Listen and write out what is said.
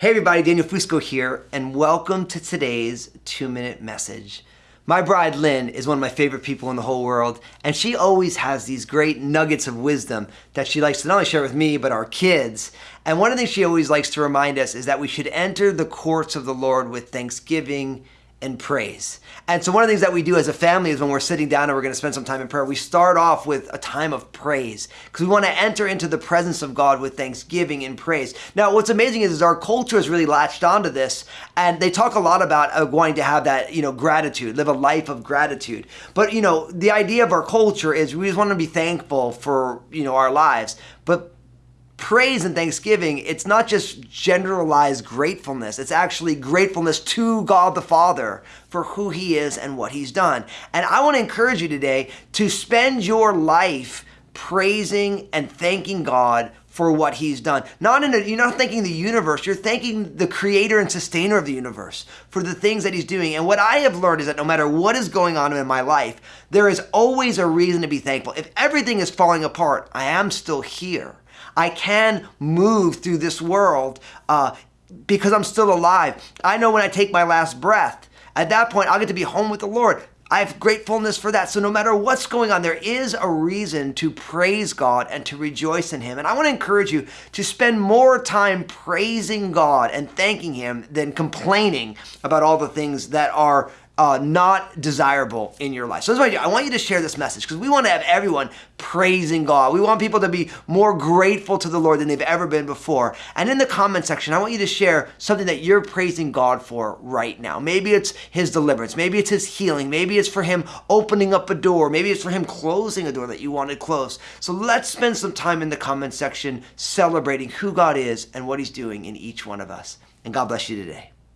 Hey everybody, Daniel Fusco here, and welcome to today's two minute message. My bride Lynn is one of my favorite people in the whole world, and she always has these great nuggets of wisdom that she likes to not only share with me, but our kids. And one of the things she always likes to remind us is that we should enter the courts of the Lord with thanksgiving and praise. And so one of the things that we do as a family is when we're sitting down and we're going to spend some time in prayer, we start off with a time of praise because we want to enter into the presence of God with thanksgiving and praise. Now, what's amazing is, is our culture has really latched onto this and they talk a lot about uh, wanting to have that, you know, gratitude, live a life of gratitude. But, you know, the idea of our culture is we just want to be thankful for, you know, our lives. But praise and thanksgiving, it's not just generalized gratefulness. It's actually gratefulness to God the Father for who He is and what He's done. And I want to encourage you today to spend your life praising and thanking God for what he's done. Not in a, you're not thanking the universe, you're thanking the creator and sustainer of the universe for the things that he's doing. And what I have learned is that no matter what is going on in my life, there is always a reason to be thankful. If everything is falling apart, I am still here. I can move through this world uh, because I'm still alive. I know when I take my last breath, at that point, I'll get to be home with the Lord. I have gratefulness for that. So no matter what's going on, there is a reason to praise God and to rejoice in Him. And I want to encourage you to spend more time praising God and thanking Him than complaining about all the things that are uh, not desirable in your life. So that's I. I want you to share this message because we want to have everyone praising God. We want people to be more grateful to the Lord than they've ever been before. And in the comment section, I want you to share something that you're praising God for right now. Maybe it's His deliverance. Maybe it's His healing. Maybe it's for Him opening up a door. Maybe it's for Him closing a door that you wanted closed. So let's spend some time in the comment section celebrating who God is and what He's doing in each one of us. And God bless you today.